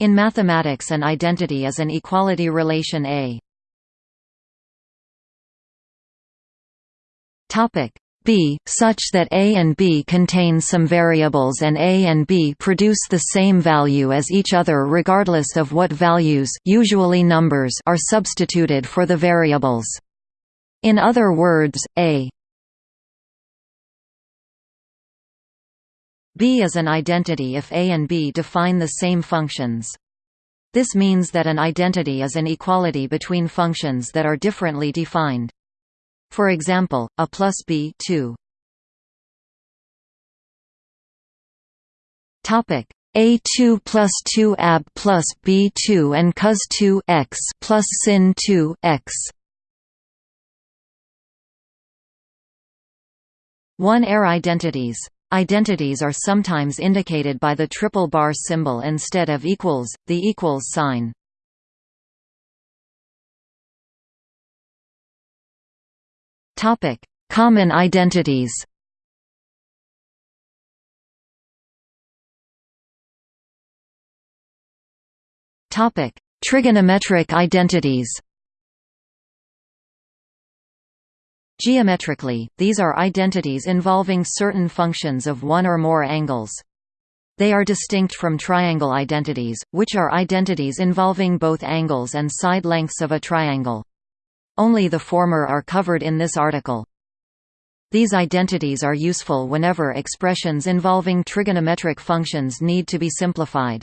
In mathematics an identity is an equality relation A. B such that A and B contain some variables and A and B produce the same value as each other regardless of what values usually numbers are substituted for the variables. In other words, A B is an identity if A and B define the same functions. This means that an identity is an equality between functions that are differently defined. For example, a plus b 2. Topic a2 plus 2 ab plus b2 and cos 2 x plus sin 2 x. 1 air identities. Identities are sometimes indicated by the triple bar symbol instead of equals, the equals sign. Topic: Common identities. Topic: Trigonometric identities. Geometrically, these are identities involving certain functions of one or more angles. They are distinct from triangle identities, which are identities involving both angles and side lengths of a triangle. Only the former are covered in this article. These identities are useful whenever expressions involving trigonometric functions need to be simplified.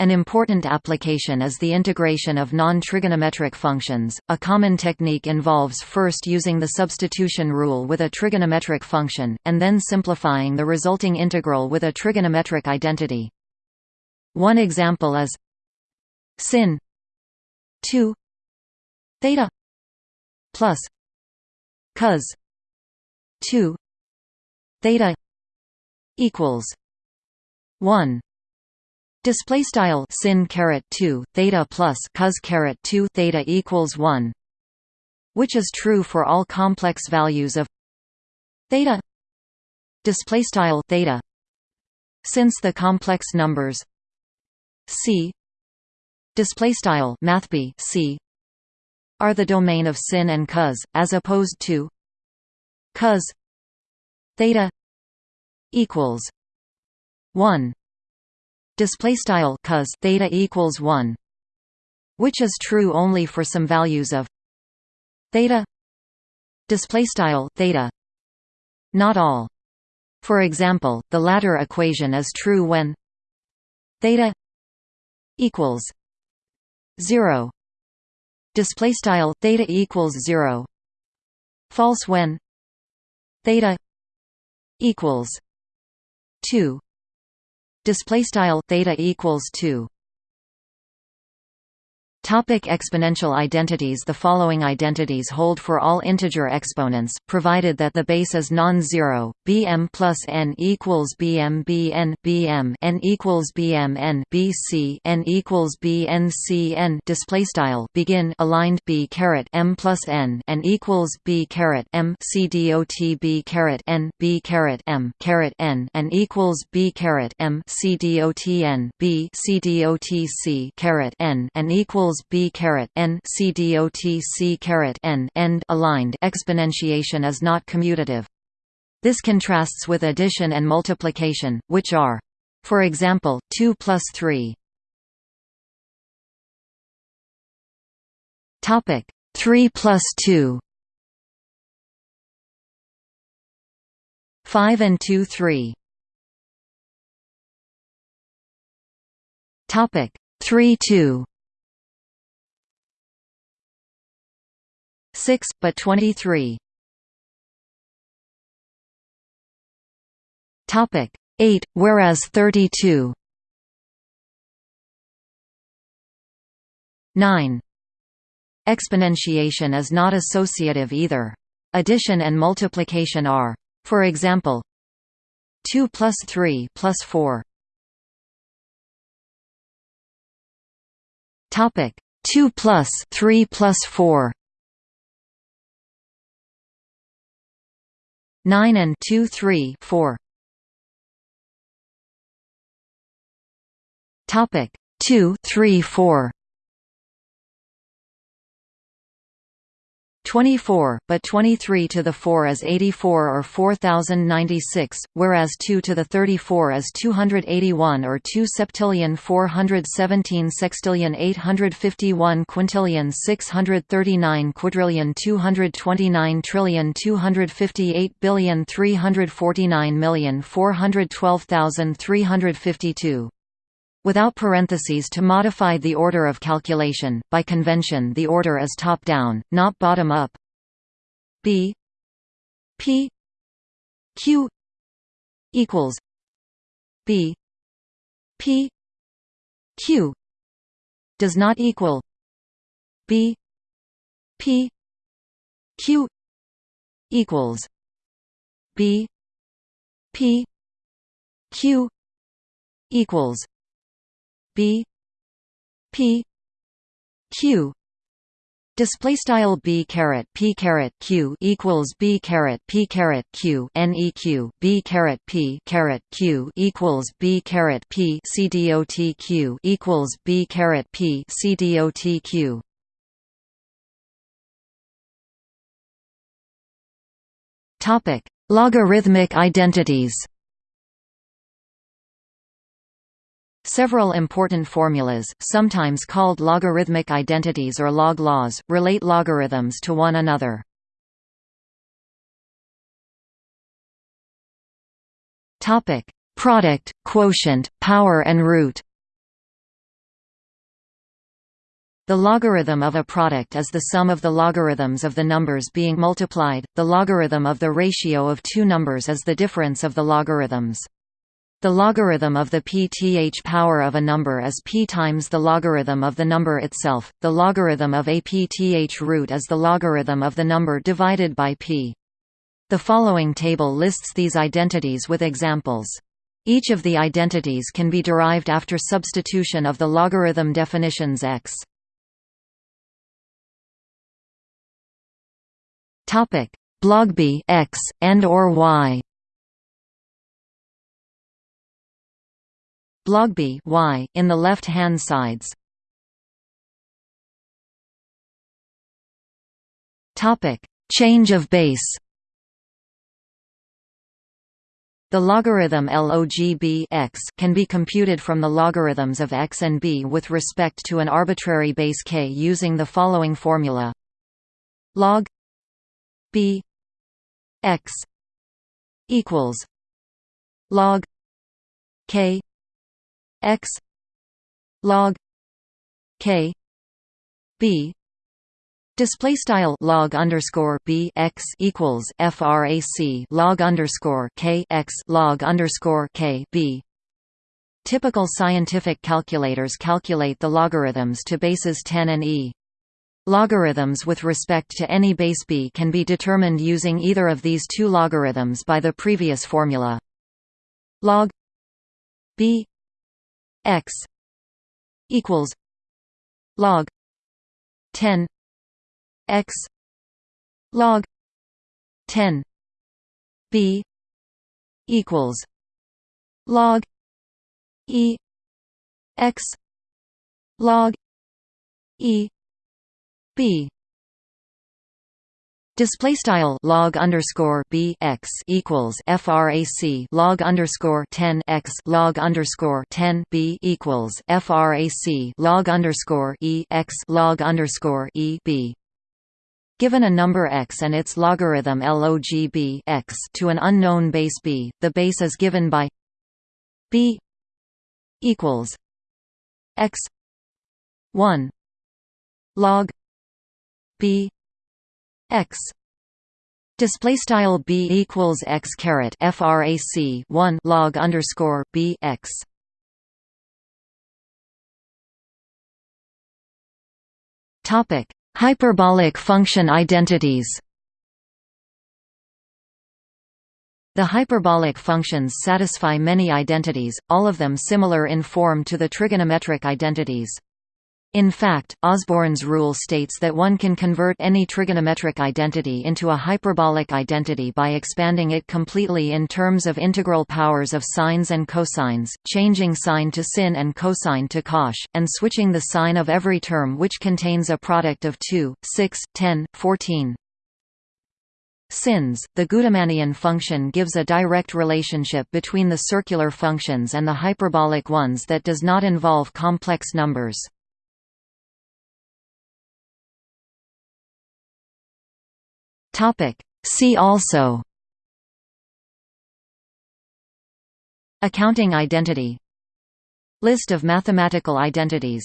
An important application is the integration of non-trigonometric functions. A common technique involves first using the substitution rule with a trigonometric function, and then simplifying the resulting integral with a trigonometric identity. One example is sin 2 theta plus cos 2 theta equals 1 display style sin caret 2 theta plus cos caret 2 theta equals 1 which is true for all complex values of theta. Display style theta. Since the complex numbers c display style mathb c are the domain of sin and cos, as opposed to cos theta equals one display style cos theta equals one, which is true only for some values of theta display style theta not all. For example the latter equation is true when theta equals 0 display style theta equals 0 false when theta equals 2 display style theta equals 2 Topic exponential identities The following identities hold for all integer exponents, provided that the base is non-zero. Bm plus n equals Bm Bn Bm n equals Bm n Bc n equals Bn C n display style begin aligned B caret m plus n and equals B caret m C dot B caret n B caret m caret n and equals B caret m C dot n B C dot C caret n and equals equals b caret n c dot c caret n end aligned exponentiation is not commutative. This contrasts with addition and multiplication, which are, for example, 2 plus 3. Topic 3 plus 2. 5 and 2 3. Topic 3 2. 6, but 23. Topic 8, whereas 32. 9. Exponentiation is not associative either. Addition and multiplication are. For example, 2 plus 3 plus 4. Topic 2 plus 3 plus 4. 9 and 2 3 4 Topic 2 3 4 24, but 23 to the 4 is 84 or 4096, whereas 2 to the 34 is 281 or 2 septillion 417 sextillion 851 quintillion 639 quadrillion 229 trillion 258 billion 349 million 412,352 without parentheses to modify the order of calculation. By convention, the order is top down, not bottom up. B P Q equals B P Q does not equal B P Q equals B P Q equals B P Q. Display style b caret p caret q equals b caret p caret q neq b caret p caret q equals b caret p dot q equals b caret p dot q. Topic logarithmic identities Several important formulas, sometimes called logarithmic identities or log laws, relate logarithms to one another. Topic: Product, quotient, power and root. The logarithm of a product is the sum of the logarithms of the numbers being multiplied. The logarithm of the ratio of two numbers is the difference of the logarithms. The logarithm of the pth power of a number is p times the logarithm of the number itself. The logarithm of a pth root is the logarithm of the number divided by p. The following table lists these identities with examples. Each of the identities can be derived after substitution of the logarithm definitions x. Topic: Blog b x and or y. Log b y in the left-hand sides. Topic: Change of base. The logarithm log b x can be computed from the logarithms of x and b with respect to an arbitrary base k using the following formula: log b x equals log k x log k b Display style log underscore b x equals frac log underscore k x log underscore k b. Typical scientific calculators calculate the logarithms to bases 10 and e. Logarithms with respect to any base b can be determined using either of these two logarithms by the previous formula. Log b x equals log 10 x log 10 b equals log e x log e b Display style log underscore b x equals frac log underscore ten x log underscore ten b equals frac log underscore e x log underscore e b. Given a number x and its logarithm log b x to an unknown base b, the base is given by b equals x one log b x. Display style b equals x caret frac 1 log underscore b x. Topic hyperbolic function identities. The hyperbolic functions satisfy many identities, all of them similar in form to the trigonometric identities. In fact, Osborn's rule states that one can convert any trigonometric identity into a hyperbolic identity by expanding it completely in terms of integral powers of sines and cosines, changing sine to sin and cosine to cosh, and switching the sign of every term which contains a product of 2, 6, 10, 14. Sins, the Gudermannian function gives a direct relationship between the circular functions and the hyperbolic ones that does not involve complex numbers. See also Accounting identity. List of mathematical identities